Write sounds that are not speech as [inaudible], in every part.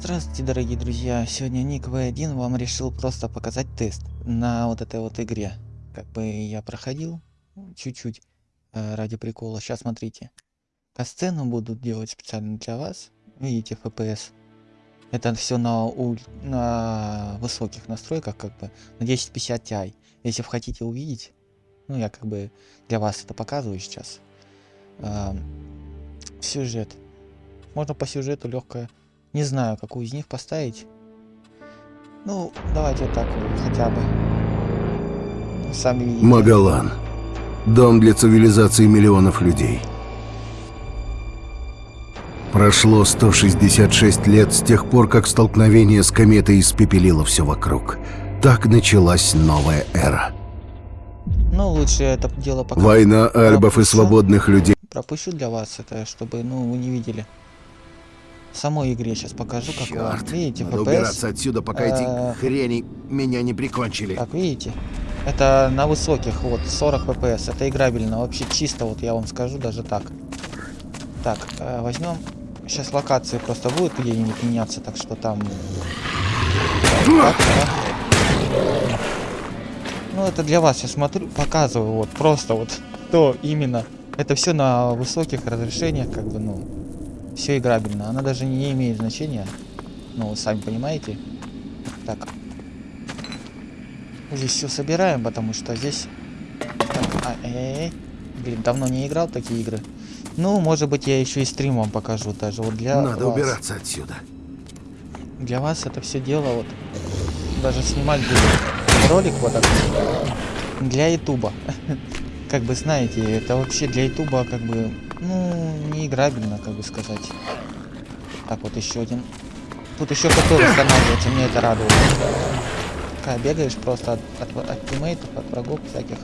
Здравствуйте, дорогие друзья! Сегодня Ник V1 вам решил просто показать тест на вот этой вот игре. Как бы я проходил чуть-чуть э, ради прикола. Сейчас смотрите. Касцену буду делать специально для вас. Видите, FPS. Это все на, у, на высоких настройках, как бы на 1050 Ti. Если вы хотите увидеть, ну я как бы для вас это показываю сейчас. Э, сюжет. Можно по сюжету легкое не знаю, какую из них поставить. Ну, давайте вот так хотя бы. Ну, сами видите. Магалан. Дом для цивилизации миллионов людей. Прошло 166 лет с тех пор, как столкновение с кометой испепелило все вокруг. Так началась новая эра. Ну, лучше это дело пока... Война альбов пропущу. и свободных людей. Пропущу для вас это, чтобы, ну, вы не видели самой игре сейчас покажу, как Черт. Видите, надо FPS. убираться отсюда, пока эти э, хрени меня не прикончили. Так, видите? Это на высоких, вот, 40 FPS. Это играбельно, вообще чисто, вот я вам скажу, даже так. Так, э, возьмем... Сейчас локации просто будут где-нибудь меняться, так что там... Так, да. Ну, это для вас, я смотрю, показываю, вот, просто вот, то именно. Это все на высоких разрешениях, как бы, ну, все играбельно. Она даже не имеет значения. Ну, вы сами понимаете. Так. Здесь все собираем, потому что здесь... Так, а, э -э -э. Блин, давно не играл такие игры. Ну, может быть, я еще и стрим вам покажу даже. Вот для Надо вас. убираться отсюда. Для вас это все дело вот... Даже снимать буду ролик вот так. Для ютуба. [laughs] как бы, знаете, это вообще для ютуба как бы ну, не играбельно, как бы сказать. Так, вот еще один. Тут еще ХП восстанавливается, мне это радует. Когда бегаешь просто от, от, от тиммейтов, от врагов всяких.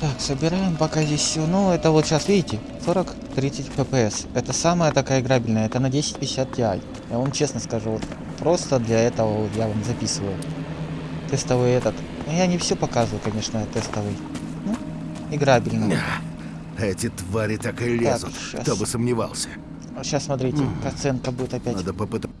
Так, собираем пока здесь все. Ну, это вот сейчас, видите, 40-30 FPS. Это самая такая играбельная, это на 1050 Ti. Я вам честно скажу, вот просто для этого я вам записываю. Тестовый этот. Ну, я не все показываю, конечно, тестовый. Ну, играбельный. Эти твари так и лезут. Так, Кто бы сомневался. Сейчас смотрите, оценка будет опять. Надо попытаться.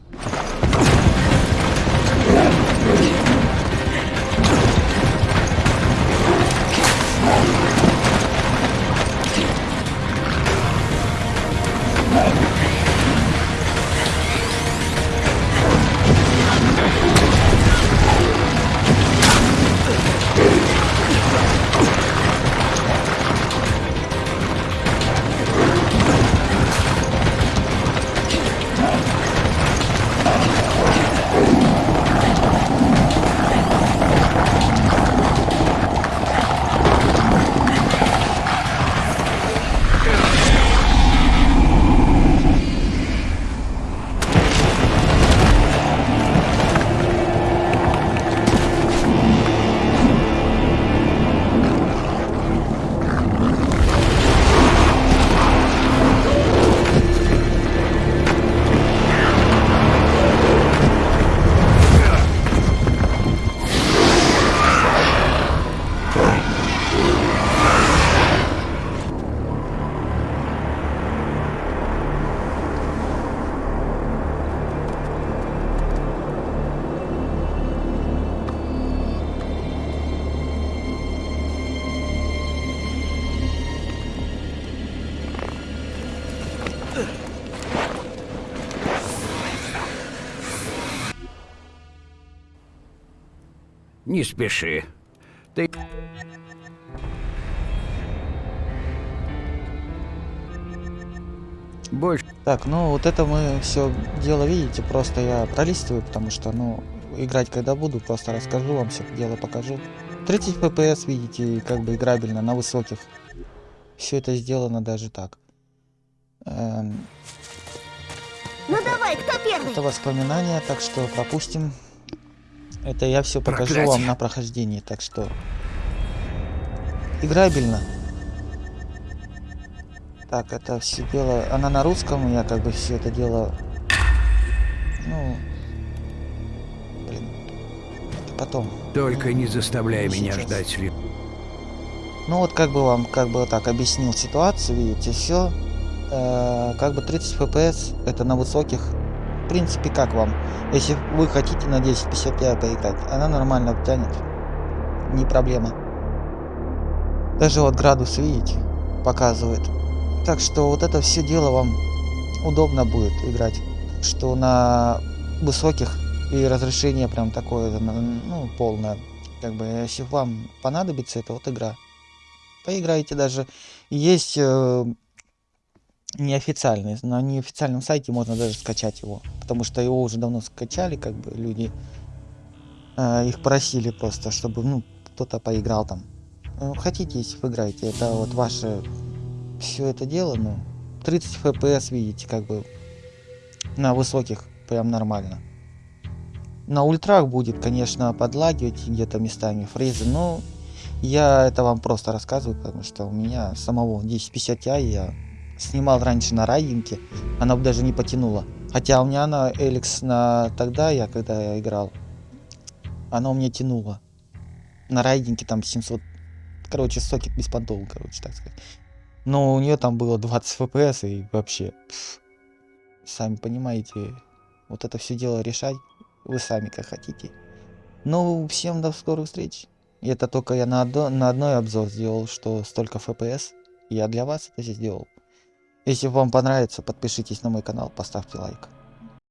Не спеши. Ты... Больше. Так, ну вот это мы все дело видите, просто я пролистываю, потому что, ну, играть когда буду, просто расскажу вам все дело покажу. 30 FPS, видите, как бы играбельно, на высоких. Все это сделано даже так. Эм... Ну давай, кто первый? Это воспоминания, так что пропустим. Это я все покажу Проклятие. вам на прохождении, так что играбельно. Так, это все дело, она на русском, я как бы все это дело, ну, блин, это потом. Только не заставляй не меня сейчас. ждать. Ну вот как бы вам, как бы так объяснил ситуацию, видите, все, э, как бы 30 FPS, это на высоких, в принципе, как вам? Если вы хотите на 1050 поиграть, она нормально тянет. Не проблема. Даже вот градус, видите, показывает. Так что вот это все дело вам удобно будет играть. Что на высоких и разрешение прям такое, ну, полное. Как бы, если вам понадобится, это вот игра. Поиграйте даже. Есть э, неофициальный, на неофициальном сайте можно даже скачать его. Потому что его уже давно скачали, как бы люди э, их просили просто, чтобы, ну, кто-то поиграл там. Ну, хотите, если вы играете, это вот ваше все это дело, ну, 30 FPS видите, как бы на высоких прям нормально. На ультрах будет, конечно, подлагивать где-то местами фрезы, но я это вам просто рассказываю, потому что у меня самого 1050 Ti я снимал раньше на райдинге, она бы даже не потянула. Хотя у меня на Эликс на тогда, я когда я играл, она у меня тянула. На райдинге там 700, короче, сокет без подол, короче, так сказать. Но у нее там было 20 FPS и вообще, пф, сами понимаете, вот это все дело решать вы сами как хотите. Ну, всем до скорых встреч. Это только я на, одно, на одной обзор сделал, что столько FPS. Я для вас это сделал. Если вам понравится, подпишитесь на мой канал, поставьте лайк.